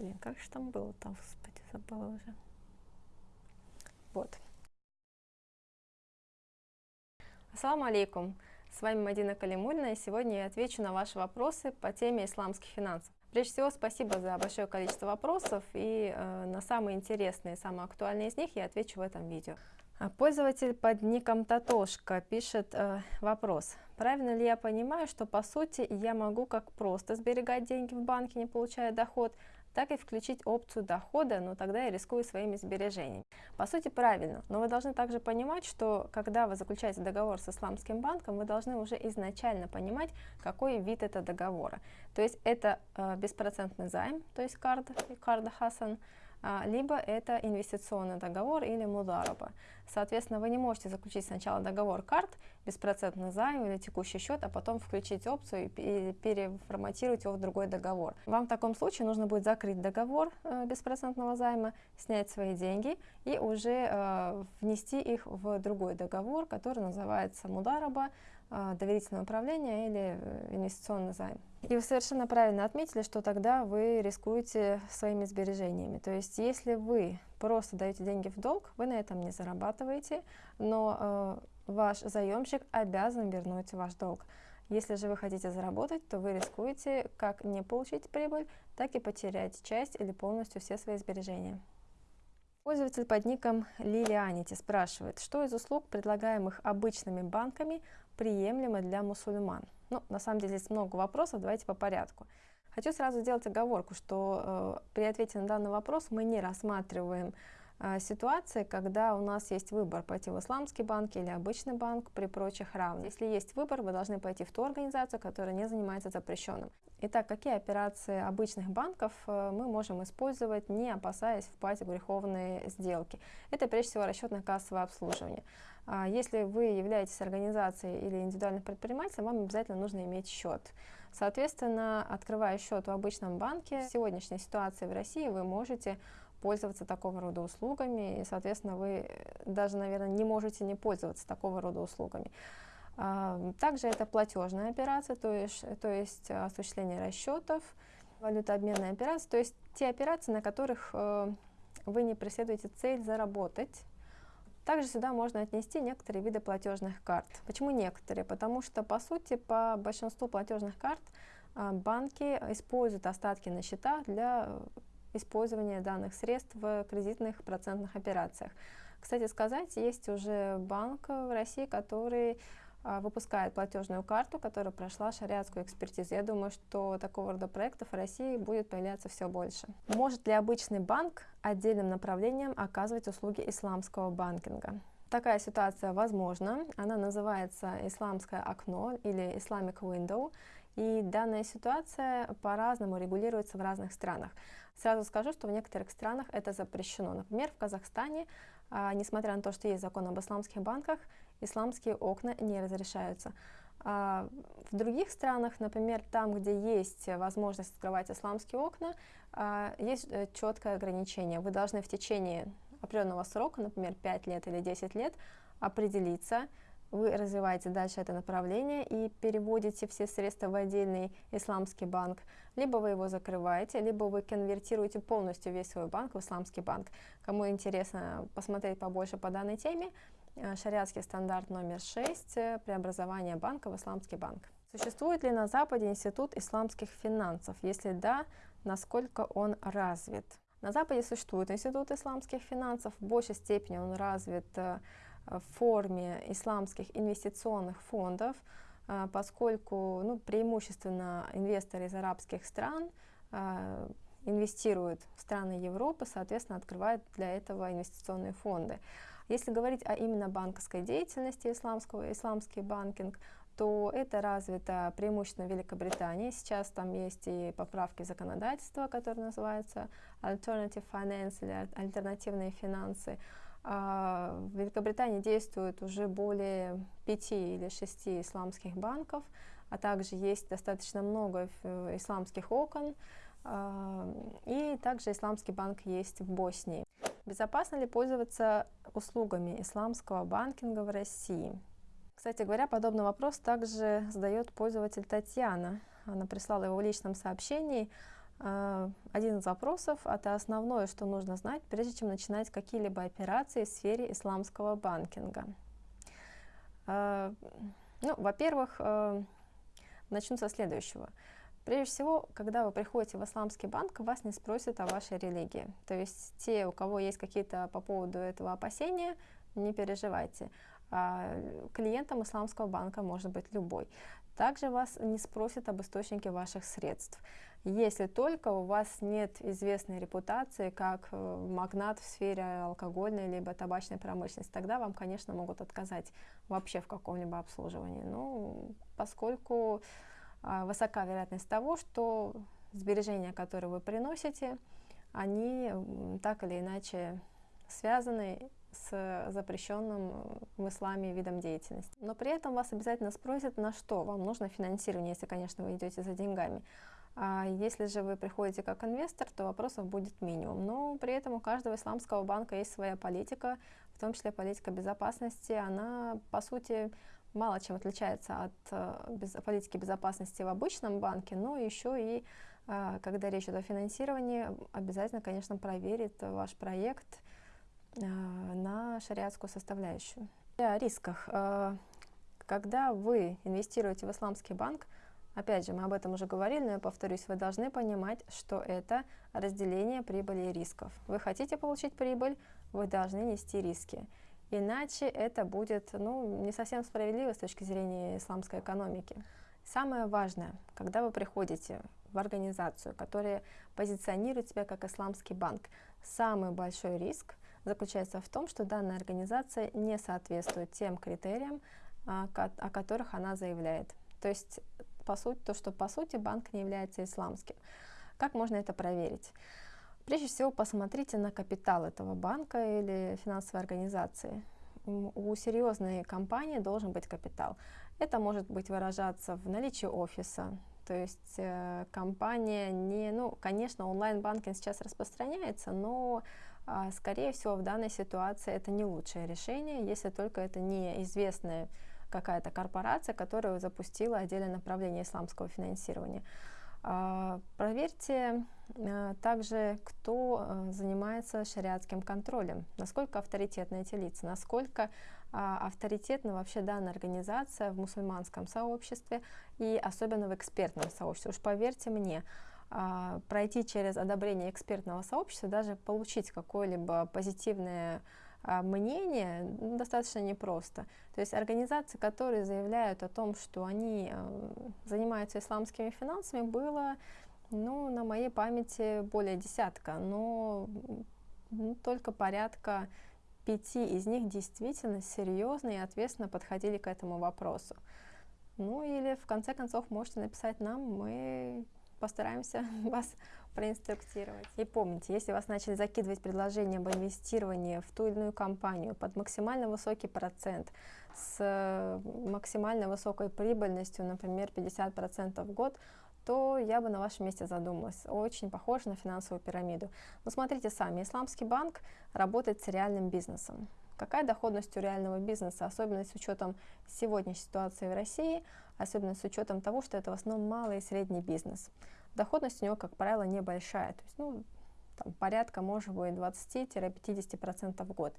Блин, как же там было-то, господи, забыла уже. Вот. Ассаламу алейкум. С вами Мадина Калимульна, и сегодня я отвечу на ваши вопросы по теме исламских финансов. Прежде всего, спасибо за большое количество вопросов, и э, на самые интересные, самые актуальные из них я отвечу в этом видео. А пользователь под ником Татошка пишет э, вопрос. Правильно ли я понимаю, что по сути я могу как просто сберегать деньги в банке, не получая доход, так и включить опцию дохода, но тогда я рискую своими сбережениями. По сути, правильно, но вы должны также понимать, что когда вы заключаете договор с исламским банком, вы должны уже изначально понимать, какой вид это договора. То есть это э, беспроцентный займ, то есть карда, карда Хасан, либо это инвестиционный договор или мудараба. Соответственно, вы не можете заключить сначала договор карт, беспроцентный займ или текущий счет, а потом включить опцию и переформатировать его в другой договор. Вам в таком случае нужно будет закрыть договор э, беспроцентного займа, снять свои деньги и уже э, внести их в другой договор, который называется мудараба, э, доверительное управление или инвестиционный займ. И вы совершенно правильно отметили, что тогда вы рискуете своими сбережениями. То есть если вы просто даете деньги в долг, вы на этом не зарабатываете, но э, ваш заемщик обязан вернуть ваш долг. Если же вы хотите заработать, то вы рискуете как не получить прибыль, так и потерять часть или полностью все свои сбережения. Пользователь под ником Лилианити спрашивает, что из услуг, предлагаемых обычными банками, приемлемо для мусульман? Ну, на самом деле здесь много вопросов, давайте по порядку. Хочу сразу сделать оговорку, что э, при ответе на данный вопрос мы не рассматриваем э, ситуации, когда у нас есть выбор пойти в исламский банк или обычный банк при прочих равных. Если есть выбор, вы должны пойти в ту организацию, которая не занимается запрещенным. Итак, какие операции обычных банков э, мы можем использовать, не опасаясь впасть в греховные сделки? Это прежде всего расчетно-кассовое обслуживание. А если вы являетесь организацией или индивидуальным предпринимателем, вам обязательно нужно иметь счет. Соответственно, открывая счет в обычном банке, в сегодняшней ситуации в России вы можете пользоваться такого рода услугами, и, соответственно, вы даже, наверное, не можете не пользоваться такого рода услугами. А, также это платежная операция, то есть, то есть осуществление расчетов, валютообменная операция, то есть те операции, на которых э, вы не преследуете цель заработать, также сюда можно отнести некоторые виды платежных карт. Почему некоторые? Потому что, по сути, по большинству платежных карт а, банки используют остатки на счетах для использования данных средств в кредитных процентных операциях. Кстати сказать, есть уже банк в России, который выпускает платежную карту, которая прошла шариатскую экспертизу. Я думаю, что такого рода проектов в России будет появляться все больше. Может ли обычный банк отдельным направлением оказывать услуги исламского банкинга? Такая ситуация возможна. Она называется исламское окно или Islamic Window. И данная ситуация по-разному регулируется в разных странах. Сразу скажу, что в некоторых странах это запрещено. Например, в Казахстане, а, несмотря на то, что есть закон об исламских банках, исламские окна не разрешаются. А в других странах, например, там, где есть возможность открывать исламские окна, а, есть э, четкое ограничение. Вы должны в течение определенного срока, например, 5 лет или 10 лет, определиться, вы развиваете дальше это направление и переводите все средства в отдельный исламский банк, либо вы его закрываете, либо вы конвертируете полностью весь свой банк в исламский банк. Кому интересно посмотреть побольше по данной теме, шариатский стандарт номер 6 э, преобразование банка в исламский банк. Существует ли на Западе институт исламских финансов? Если да, насколько он развит? На Западе существует институт исламских финансов, в большей степени он развит э, в форме исламских инвестиционных фондов, поскольку ну, преимущественно инвесторы из арабских стран инвестируют в страны Европы, соответственно, открывают для этого инвестиционные фонды. Если говорить о именно банковской деятельности исламского, исламский банкинг, то это развито преимущественно в Великобритании. Сейчас там есть и поправки законодательства, которые называются Alternative Finance или альтернативные финансы. А в Великобритании действует уже более пяти или шести исламских банков, а также есть достаточно много исламских окон, а, и также исламский банк есть в Боснии. Безопасно ли пользоваться услугами исламского банкинга в России? Кстати говоря, подобный вопрос также задает пользователь Татьяна. Она прислала его в личном сообщении. Э, один из вопросов – это основное, что нужно знать, прежде чем начинать какие-либо операции в сфере исламского банкинга. Э, ну, во-первых, э, начну со следующего. Прежде всего, когда вы приходите в исламский банк, вас не спросят о вашей религии. То есть те, у кого есть какие-то по поводу этого опасения, не переживайте. А, клиентом исламского банка может быть любой. Также вас не спросят об источнике ваших средств если только у вас нет известной репутации как э, магнат в сфере алкогольной либо табачной промышленности, тогда вам, конечно, могут отказать вообще в каком-либо обслуживании. Ну, поскольку высока вероятность того, что сбережения, которые вы приносите, они так или иначе связаны с запрещенным в исламе видом деятельности. Но при этом вас обязательно спросят, на что вам нужно финансирование, если, конечно, вы идете за деньгами. А если же вы приходите как инвестор, то вопросов будет минимум. Но при этом у каждого исламского банка есть своя политика, в том числе политика безопасности. Она, по сути, мало чем отличается от э, политики безопасности в обычном банке, но еще и, э, когда речь идет о финансировании, обязательно, конечно, проверит ваш проект э, на шариатскую составляющую. О рисках. Когда вы инвестируете в исламский банк, Опять же, мы об этом уже говорили, но я повторюсь, вы должны понимать, что это разделение прибыли и рисков. Вы хотите получить прибыль, вы должны нести риски. Иначе это будет ну, не совсем справедливо с точки зрения исламской экономики. Самое важное, когда вы приходите в организацию, которая позиционирует себя как исламский банк, самый большой риск заключается в том, что данная организация не соответствует тем критериям, а, о которых она заявляет. То есть по сути, то, что по сути банк не является исламским. Как можно это проверить? Прежде всего, посмотрите на капитал этого банка или финансовой организации. У серьезной компании должен быть капитал. Это может быть выражаться в наличии офиса, то есть э, компания не, ну, конечно, онлайн-банкинг сейчас распространяется, но, э, скорее всего, в данной ситуации это не лучшее решение, если только это не известная какая-то корпорация, которая запустила отдельное направление исламского финансирования. А, проверьте а, также, кто а, занимается шариатским контролем, насколько авторитетны эти лица, насколько авторитетна вообще данная организация в мусульманском сообществе и особенно в экспертном сообществе. Уж поверьте мне, пройти через одобрение экспертного сообщества, даже получить какое-либо позитивное а, мнение достаточно непросто. То есть организации, которые заявляют о том, что они э, занимаются исламскими финансами, было ну, на моей памяти более десятка, но ну, только порядка пяти из них действительно серьезно и ответственно подходили к этому вопросу. Ну или в конце концов можете написать нам, мы постараемся вас проинструктировать. И помните, если вас начали закидывать предложения об инвестировании в ту или иную компанию под максимально высокий процент, с максимально высокой прибыльностью, например, 50% в год, то я бы на вашем месте задумалась. Очень похоже на финансовую пирамиду. Но смотрите сами, исламский банк работает с реальным бизнесом. Какая доходность у реального бизнеса, особенно с учетом сегодняшней ситуации в России, особенно с учетом того, что это в основном малый и средний бизнес доходность у него, как правило, небольшая, то есть ну, там, порядка, может быть, 20-50% в год.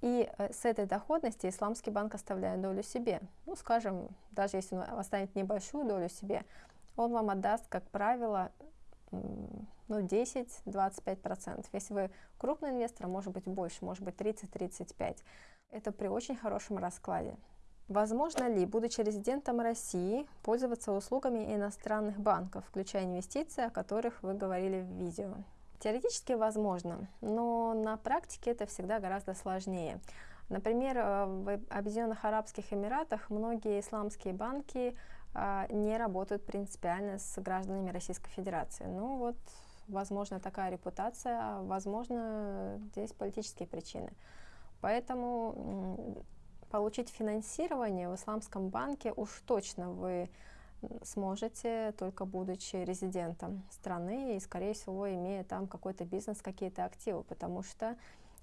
И э, с этой доходности исламский банк оставляет долю себе. Ну, скажем, даже если он оставит небольшую долю себе, он вам отдаст, как правило, ну, 10-25%. Если вы крупный инвестор, может быть больше, может быть 30-35%. Это при очень хорошем раскладе. Возможно ли, будучи резидентом России, пользоваться услугами иностранных банков, включая инвестиции, о которых вы говорили в видео? Теоретически возможно, но на практике это всегда гораздо сложнее. Например, э, в Объединенных Арабских Эмиратах многие исламские банки э, не работают принципиально с гражданами Российской Федерации. Ну вот, возможно, такая репутация, а возможно, здесь политические причины. Поэтому получить финансирование в исламском банке уж точно вы сможете, только будучи резидентом страны и, скорее всего, имея там какой-то бизнес, какие-то активы, потому что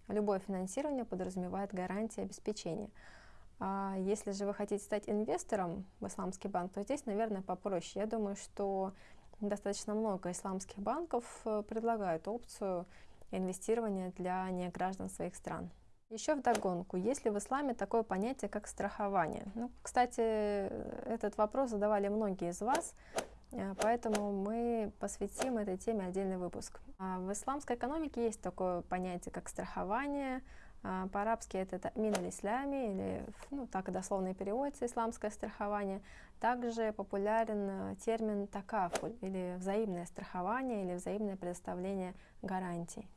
любое финансирование подразумевает гарантии обеспечения. А если же вы хотите стать инвестором в исламский банк, то здесь, наверное, попроще. Я думаю, что достаточно много исламских банков э, предлагают опцию инвестирования для неграждан своих стран. Еще в догонку, есть ли в исламе такое понятие, как страхование? Ну, кстати, этот вопрос задавали многие из вас, э, поэтому мы посвятим этой теме отдельный выпуск. А в исламской экономике есть такое понятие, как страхование, а, по-арабски это мин ислями или ну, так и дословно переводится исламское страхование. Также популярен э, термин такафуль или взаимное страхование или взаимное предоставление гарантий.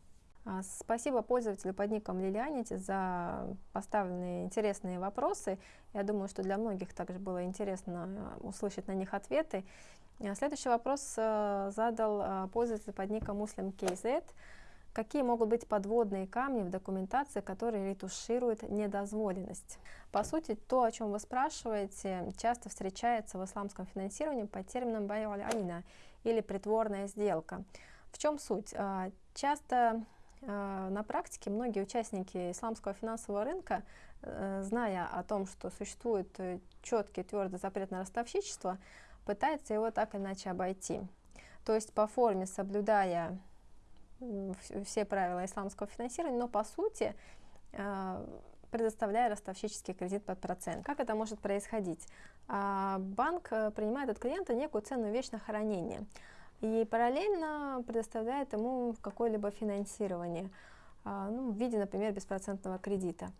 А, спасибо пользователю под ником Лилианити за поставленные интересные вопросы. Я думаю, что для многих также было интересно э, услышать на них ответы. А, следующий вопрос э, задал пользователь под ником Muslim KZ. Какие могут быть подводные камни в документации, которые ретушируют недозволенность? По сути, то, о чем вы спрашиваете, часто встречается в исламском финансировании под термином «بيع العينة» или «притворная сделка». В чем суть? А, часто на практике многие участники исламского финансового рынка, э, зная о том, что существует э, четкий твердый запрет на ростовщичество, пытаются его так или иначе обойти. То есть по форме соблюдая все правила исламского финансирования, но по сути предоставляя ростовщический кредит под процент. Как это может происходить? А, банк э, принимает от клиента некую ценную вещь на хранение и параллельно предоставляет ему какое-либо финансирование а, ну, в виде, например, беспроцентного кредита.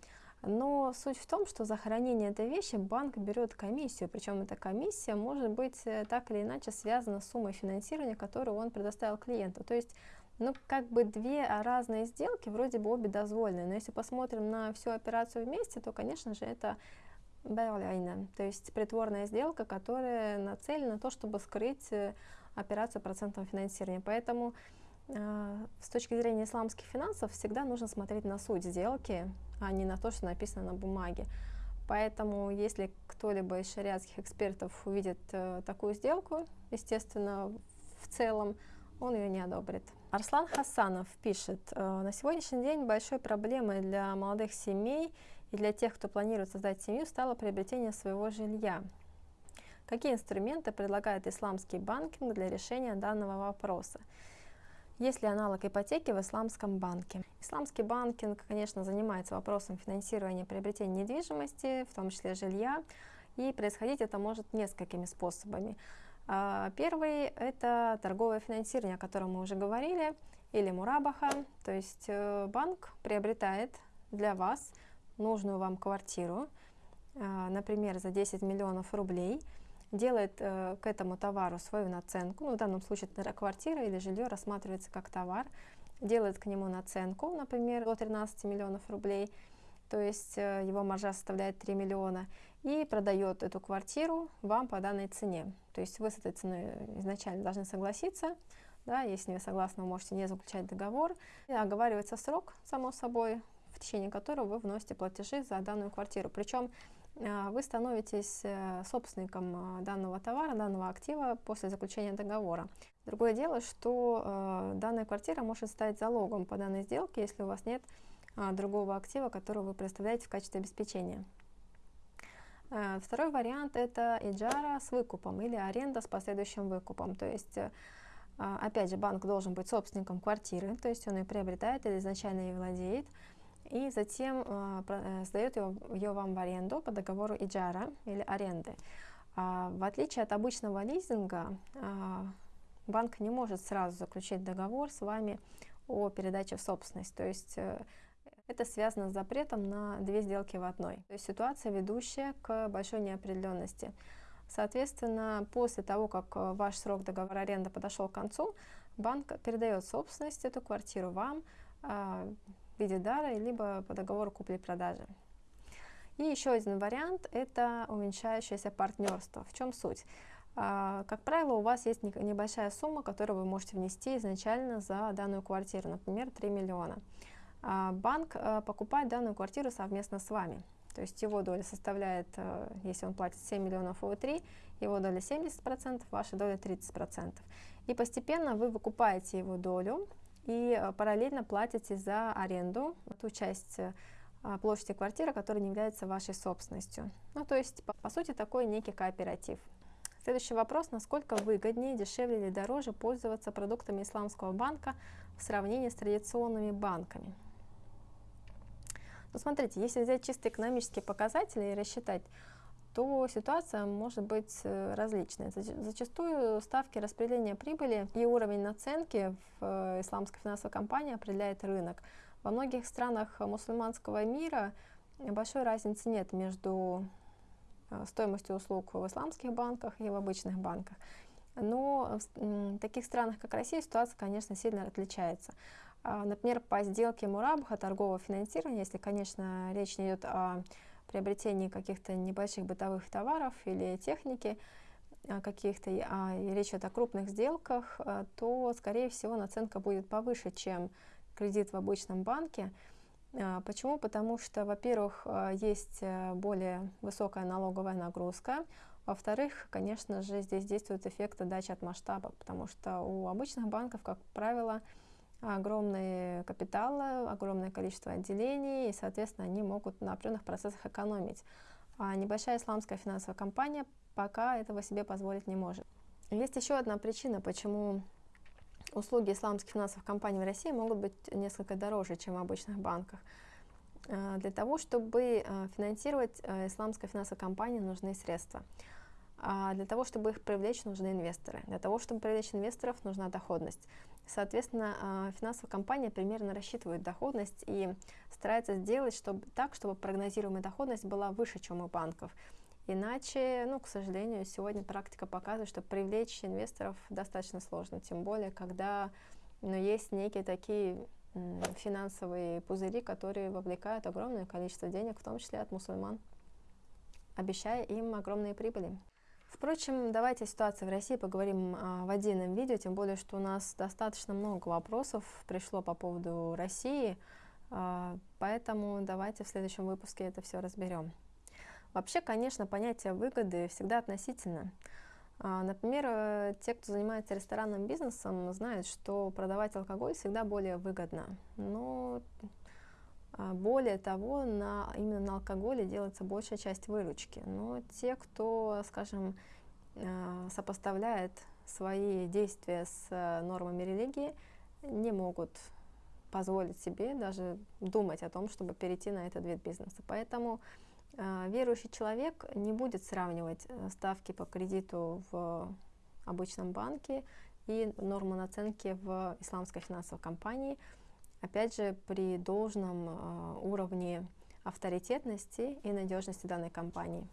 Но суть в том, что за хранение этой вещи банк берет комиссию, причем эта комиссия может быть э, так или иначе связана с суммой финансирования, которую он предоставил клиенту. То есть ну, как бы две разные сделки, вроде бы обе дозволены, но если посмотрим на всю операцию вместе, то, конечно же, это то есть притворная сделка, которая нацелена на то, чтобы скрыть э, операцию процентного финансирования. Поэтому э, с точки зрения исламских финансов всегда нужно смотреть на суть сделки, а не на то, что написано на бумаге. Поэтому если кто-либо из шариатских экспертов увидит э, такую сделку, естественно, в целом, он ее не одобрит. Арслан Хасанов пишет, «Э, на сегодняшний день большой проблемой для молодых семей и для тех, кто планирует создать семью, стало приобретение своего жилья. Какие инструменты предлагает исламский банкинг для решения данного вопроса? Есть ли аналог ипотеки в исламском банке? Исламский банкинг, конечно, занимается вопросом финансирования приобретения недвижимости, в том числе жилья, и происходить это может несколькими способами. А, первый – это торговое финансирование, о котором мы уже говорили, или мурабаха, то есть э, банк приобретает для вас нужную вам квартиру, а, например, за 10 миллионов рублей, делает э, к этому товару свою наценку, ну, в данном случае квартира или жилье рассматривается как товар, делает к нему наценку, например, до 13 миллионов рублей, то есть э, его маржа составляет 3 миллиона, и продает эту квартиру вам по данной цене. То есть вы с этой ценой изначально должны согласиться, да, если не согласны, вы можете не заключать договор. И оговаривается срок, само собой, в течение которого вы вносите платежи за данную квартиру. Причем вы становитесь э, собственником а, данного товара, данного актива после заключения договора. Другое дело, что э, данная квартира может стать залогом по данной сделке, если у вас нет а, другого актива, который вы представляете в качестве обеспечения. Э, второй вариант это иджара с выкупом или аренда с последующим выкупом. То есть, опять же, банк должен быть собственником квартиры, то есть он ее приобретает или изначально ей владеет, и затем э, сдает ее, ее вам в аренду по договору иджара или аренды. А, в отличие от обычного лизинга, банк не может сразу заключить договор с вами о передаче в собственность. То есть это связано с запретом на две сделки в одной. То есть ситуация, ведущая к большой неопределенности. Соответственно, после того, как э, ваш срок договора аренды подошел к концу, банк передает собственность эту квартиру вам э, в виде дара, либо по договору купли-продажи. И еще один вариант – это уменьшающееся партнерство. В чем суть? Э, как правило, у вас есть небольшая сумма, которую вы можете внести изначально за данную квартиру, например, 3 миллиона. А, банк э, покупает данную квартиру совместно с вами. То есть его доля составляет, э, если он платит 7 миллионов, вы 3, его доля 70%, ваша доля 30%. И постепенно вы выкупаете его долю и э, параллельно платите за аренду, ту часть площади квартиры, которая не является вашей собственностью. Ну, то есть, по, по сути, такой некий кооператив. Следующий вопрос. Насколько выгоднее, дешевле или дороже пользоваться продуктами исламского банка в сравнении с традиционными банками? Ну, смотрите, если взять чисто экономические показатели и рассчитать, то ситуация может быть э, различной. Зачастую ставки распределения прибыли и уровень наценки в э, исламской финансовой компании определяет рынок. Во многих странах мусульманского мира большой разницы нет между э, стоимостью услуг в исламских банках и в обычных банках. Но в таких странах, как Россия, ситуация, конечно, сильно отличается. А, например, по сделке Мурабха торгового финансирования, если, конечно, речь не идет о приобретении каких-то небольших бытовых товаров или техники, а, каких-то, а речь идет о крупных сделках, а, то, скорее всего, наценка будет повыше, чем кредит в обычном банке. Почему? Потому что, во-первых, есть э, более высокая налоговая нагрузка, во-вторых, конечно же, здесь действует эффект отдачи от масштаба, потому что у обычных банков, как правило, огромные капиталы, огромное количество отделений, и, соответственно, они могут на определенных процессах экономить. А небольшая исламская финансовая компания пока этого себе позволить не может. Есть еще одна причина, почему услуги исламских финансовых компаний в России могут быть несколько дороже, чем в обычных банках. А, для того, чтобы а, финансировать а, исламскую финансовую компанию, нужны средства. А для того, чтобы их привлечь, нужны инвесторы. Для того, чтобы привлечь инвесторов, нужна доходность. Соответственно, а, финансовая компания примерно рассчитывает доходность и старается сделать чтобы, так, чтобы прогнозируемая доходность была выше, чем у банков. Иначе, ну, к сожалению, сегодня практика показывает, что привлечь инвесторов достаточно сложно, тем более, когда ну, есть некие такие финансовые пузыри, которые вовлекают огромное количество денег, в том числе от мусульман, обещая им огромные прибыли. Впрочем, давайте о ситуации в России поговорим а, в отдельном видео, тем более, что у нас достаточно много вопросов пришло по поводу России, а, поэтому давайте в следующем выпуске это все разберем. Вообще, конечно, понятие выгоды всегда относительно. А, например, э, те, кто занимается ресторанным бизнесом, знают, что продавать алкоголь всегда более выгодно. Но более того, на, именно на алкоголе делается большая часть выручки. Но те, кто, скажем, а, сопоставляет свои действия с э, нормами религии, не могут позволить себе даже думать о том, чтобы перейти на этот вид бизнеса. Поэтому э, верующий человек не будет сравнивать э, ставки по кредиту в обычном банке и норму наценки в исламской финансовой компании – опять же, при должном э, уровне авторитетности и надежности данной компании.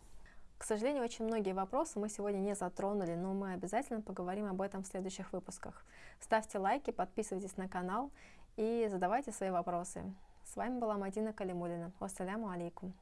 К сожалению, очень многие вопросы мы сегодня не затронули, но мы обязательно поговорим об этом в следующих выпусках. Ставьте лайки, подписывайтесь на канал и задавайте свои вопросы. С вами была Мадина Калимулина. Вассаляму алейкум.